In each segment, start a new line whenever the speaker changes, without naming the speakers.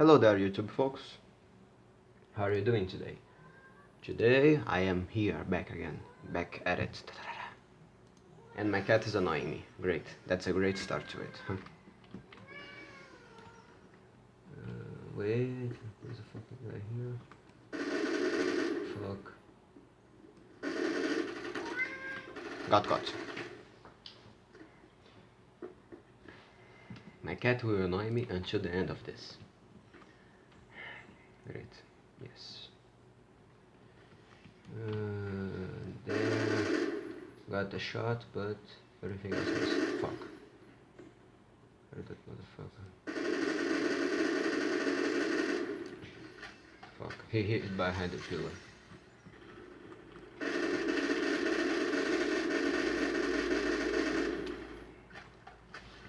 Hello there YouTube folks. How are you doing today? Today I am here back again, back at it. And my cat is annoying me. Great, that's a great start to it. Uh, wait, there's a fucking guy here. Fuck. Got got. My cat will annoy me until the end of this. Yes. Uh, there, got the shot, but everything else is fuck. Where that motherfucker? Fuck, he hit it behind the pillar.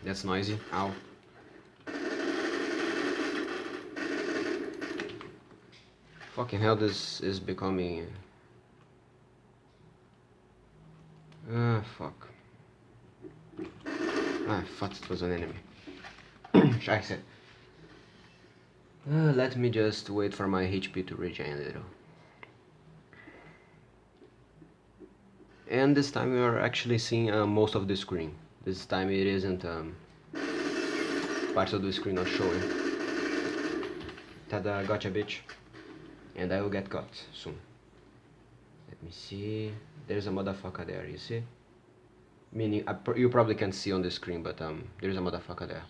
That's noisy. Ow. Fucking hell, this is becoming... Ah, fuck. Ah, I thought it was an enemy. Scheiße. Uh, let me just wait for my HP to regen a little. And this time we are actually seeing uh, most of the screen. This time it isn't um, part of the screen not showing. Tada, gotcha bitch. And I will get caught soon. Let me see. There's a motherfucker there, you see? Meaning, pr you probably can't see on the screen, but um, there's a motherfucker there.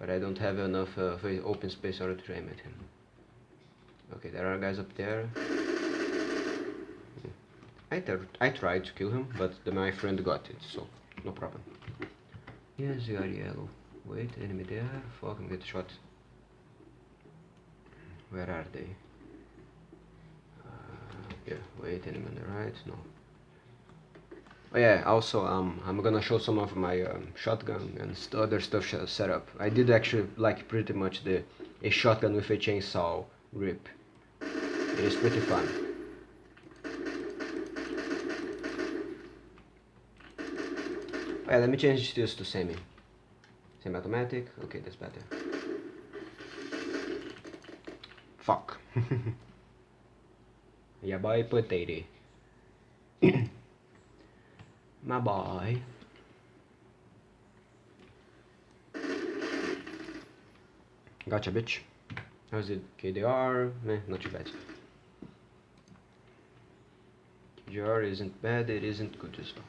But I don't have enough uh, open space order to aim at him. Okay, there are guys up there. I, I tried to kill him, but the, my friend got it, so no problem. Yes, you are yellow. Wait, enemy there. Fuck, I'm get shot. Where are they? Uh, yeah, wait, enemy on the right. No. Oh yeah, also um, I'm gonna show some of my um, shotgun and st other stuff set up. I did actually like pretty much the a shotgun with a chainsaw grip. It is pretty fun. Oh yeah, let me change this to semi. Semi-automatic. Okay, that's better. Fuck. yeah, boy, potato. My boy. Gotcha, bitch. How's it? KDR? Meh, not too bad. KDR isn't bad, it isn't good as well.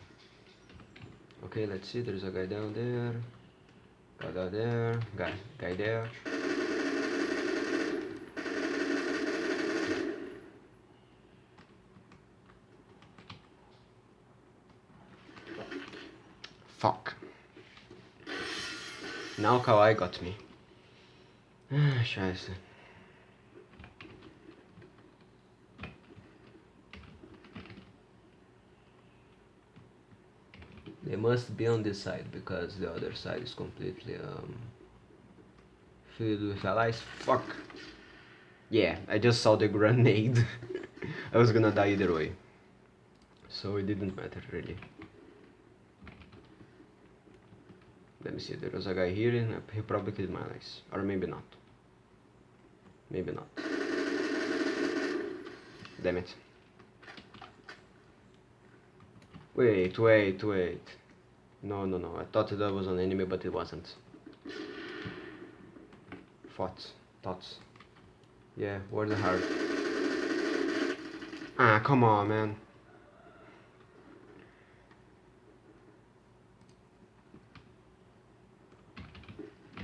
Okay, let's see. There's a guy down there. Down there. Guy, guy there. Fuck. Now Kawaii got me. Scheiße. They must be on this side because the other side is completely um, filled with allies. Fuck. Yeah, I just saw the grenade. I was gonna die either way. So it didn't matter really. Let me see, there was a guy here and he probably killed my allies. Or maybe not. Maybe not. Damn it. Wait, wait, wait. No, no, no. I thought that was an enemy, but it wasn't. Thoughts. Thoughts. Yeah, where's the heart? Ah, come on, man.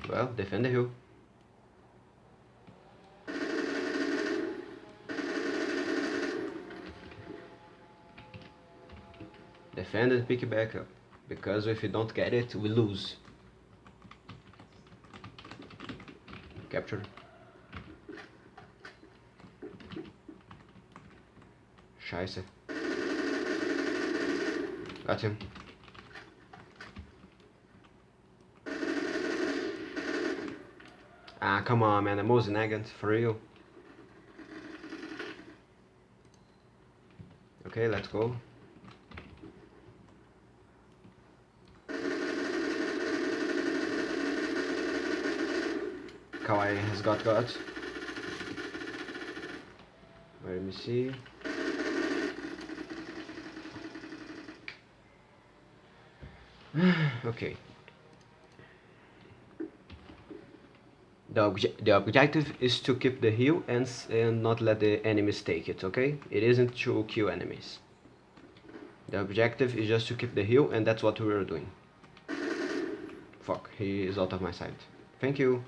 Well, defend the hill. defend and pick it back up because if you don't get it we lose. Capture. Scheiße got him ah come on man. I'm Mosin-Nagant for real. Okay let's go kawaii has got got. Let me see. okay. The, obje the objective is to keep the hill and, and not let the enemies take it, okay? It isn't to kill enemies. The objective is just to keep the hill and that's what we are doing. Fuck, he is out of my sight. Thank you.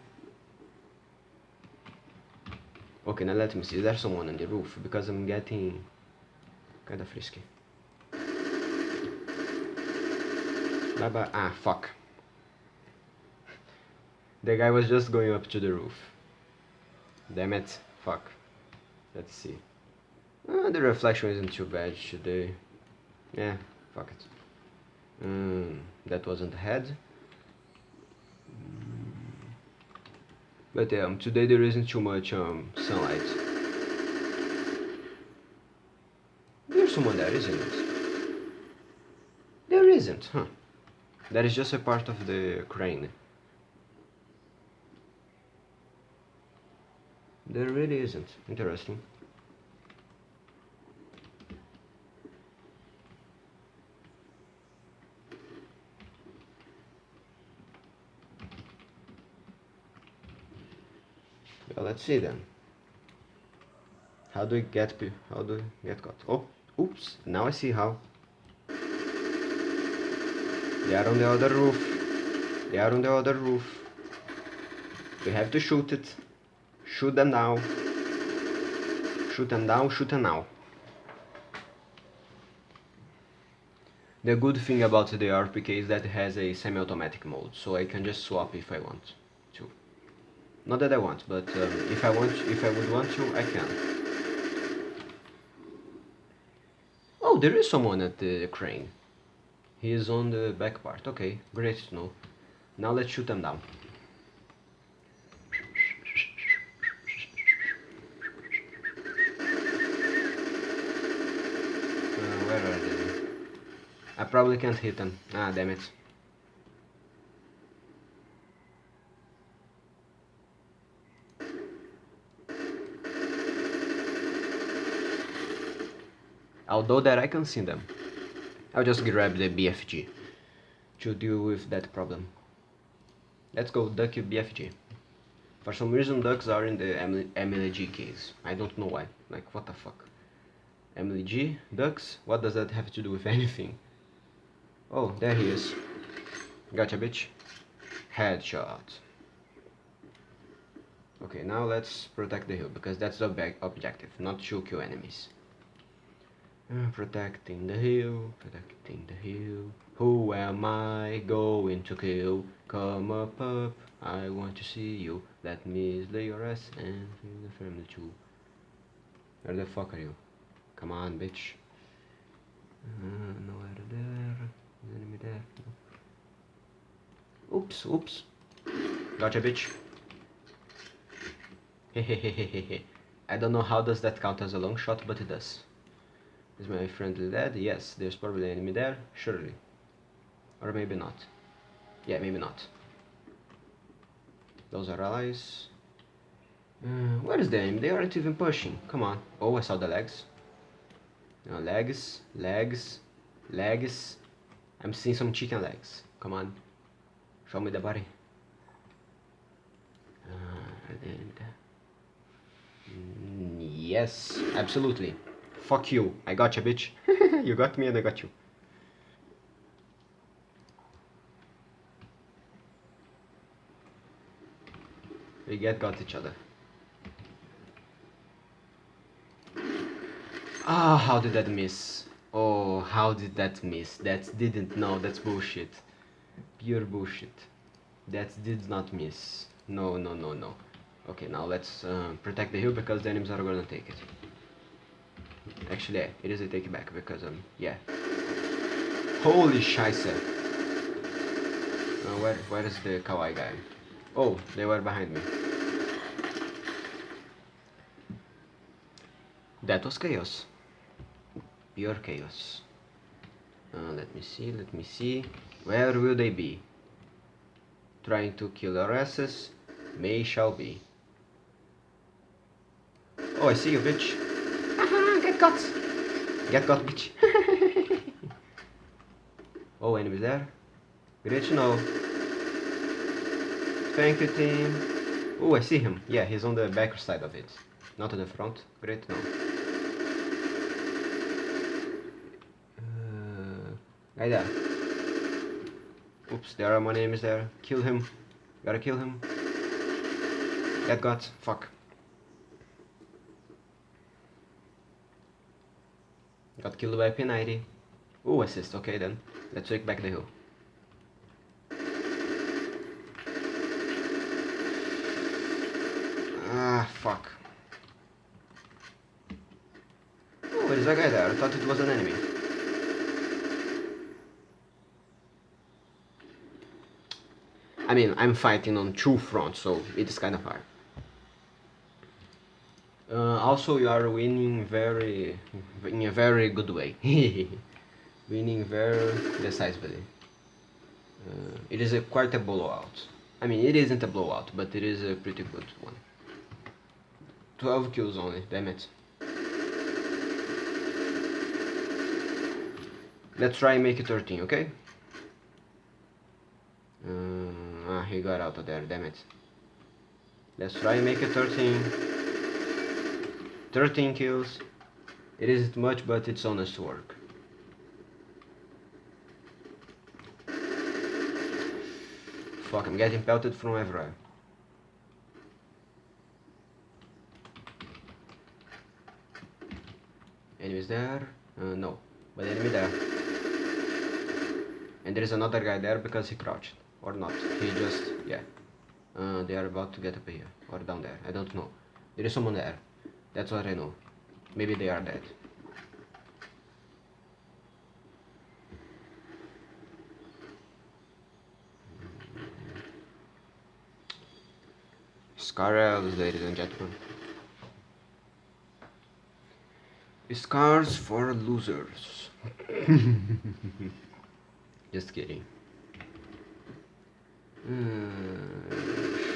Okay, now let me see. There's someone on the roof? Because I'm getting kinda frisky. Bye bye. Ah, fuck. The guy was just going up to the roof. Damn it. Fuck. Let's see. Uh, the reflection isn't too bad today. Yeah, fuck it. Mm, that wasn't the head. But um, today there isn't too much um, sunlight. There's someone there, isn't it? There isn't, huh? That is just a part of the crane. There really isn't. Interesting. Well, let's see then. How do we get how do we get caught? Oh, oops! Now I see how. They are on the other roof. They are on the other roof. We have to shoot it. Shoot them now. Shoot them down, shoot them now. The good thing about the RPK is that it has a semi-automatic mode, so I can just swap if I want. Not that I want, but um, if I want, if I would want to, I can. Oh, there is someone at the crane. He is on the back part. Okay, great to know. Now let's shoot them down. Uh, where are they? I probably can't hit them. Ah, damn it. Although that I can see them. I'll just grab the BFG to deal with that problem. Let's go duck BFG. For some reason ducks are in the LMG case. I don't know why. Like what the fuck. LMG, ducks? What does that have to do with anything? Oh, there he is. Gotcha bitch. Headshot. Okay, now let's protect the hill because that's the objective, not to kill enemies. Protecting the hill, protecting the hill. Who am I going to kill? Come up, up. I want to see you. Let me slay your ass and feel the family too. Where the fuck are you? Come on, bitch. Uh, nowhere there. Enemy there. No. Oops, oops. Gotcha, bitch. Hehehehe. I don't know how does that count as a long shot, but it does. Is my friendly dead? Yes, there's probably an enemy there, surely. Or maybe not. Yeah, maybe not. Those are allies. Uh, where is the enemy? They aren't even pushing. Come on. Oh, I saw the legs. No, legs, legs, legs. I'm seeing some chicken legs. Come on. Show me the body. Uh, yes, absolutely. Fuck you. I got you, bitch. you got me and I got you. We get got each other. Ah, oh, how did that miss? Oh, how did that miss? That didn't, no, that's bullshit. Pure bullshit. That did not miss. No, no, no, no. Okay, now let's uh, protect the hill because the enemies are gonna take it. Actually, it is a take back because, um, yeah. Holy scheisse. Uh, where, where is the kawaii guy? Oh, they were behind me. That was chaos. Pure chaos. Uh, let me see, let me see. Where will they be? Trying to kill our asses? may shall be. Oh, I see you, bitch. Got. Get got, bitch. oh, enemies there. Great to know. Thank you, team. Oh, I see him. Yeah, he's on the back side of it. Not on the front. Great to know. Uh, right there. Oops, there are more enemies there. Kill him. Gotta kill him. Get got. Fuck. Got killed by P90. Oh, assist. Okay then. Let's take back the hill. Ah, fuck. Oh, there's a guy there. I thought it was an enemy. I mean, I'm fighting on two fronts, so it's kind of hard. Uh, also, you are winning very, in a very good way. winning very decisively. Uh, it is a quite a blowout. I mean, it isn't a blowout, but it is a pretty good one. 12 kills only, damn it. Let's try and make it 13, okay? Uh, ah, he got out of there, damn it. Let's try and make it 13. 13 kills. It isn't much, but it's honest work. Fuck, I'm getting pelted from everywhere. Enemies there? Uh, no. But enemy there. And there is another guy there because he crouched. Or not. He just... yeah. Uh, they are about to get up here. Or down there. I don't know. There is someone there. That's what I know. Maybe they are dead. Scars, ladies and gentlemen. Scars for losers. Just kidding. Uh,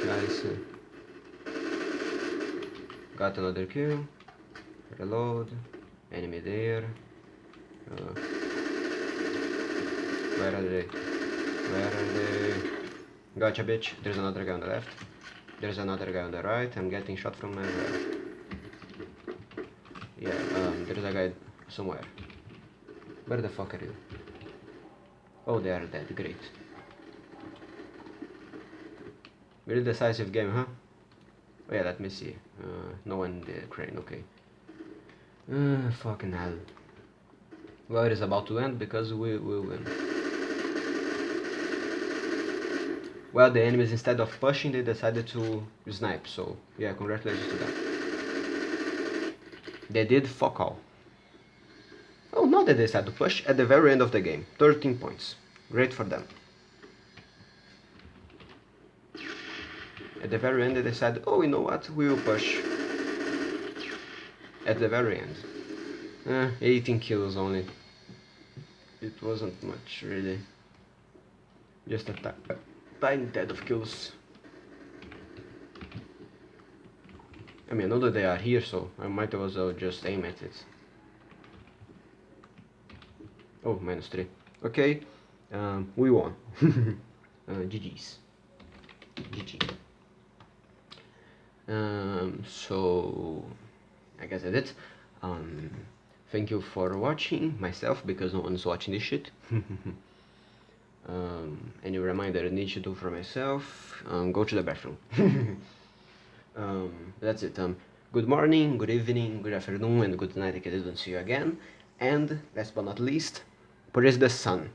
scheiße. Got another kill. Reload. Enemy there. Uh, where are they? Where are they? Gotcha, bitch. There's another guy on the left. There's another guy on the right. I'm getting shot from everywhere. Yeah, um, there's a guy somewhere. Where the fuck are you? Oh, they are dead. Great. really decisive game, huh? Oh yeah, let me see. Uh, no one in the crane, okay. Uh, fucking hell. Well, it is about to end because we will win. Well, the enemies, instead of pushing, they decided to snipe, so yeah, congratulations to them. They did fuck all. Oh, now they decided to push at the very end of the game. 13 points. Great for them. At the very end they decided, oh, you know what, we will push. At the very end. Eh, 18 kills only. It wasn't much, really. Just a tiny tad of kills. I mean, I know that they are here, so I might as well just aim at it. Oh, minus 3. Okay, um, we won. uh, GG's. Um, so, I guess that's it. Um, thank you for watching myself, because no one's watching this shit. um, any reminder I need to do for myself, um, go to the bathroom. um, that's it. Um, good morning, good evening, good afternoon, and good night if I didn't see you again. And, last but not least, praise the sun.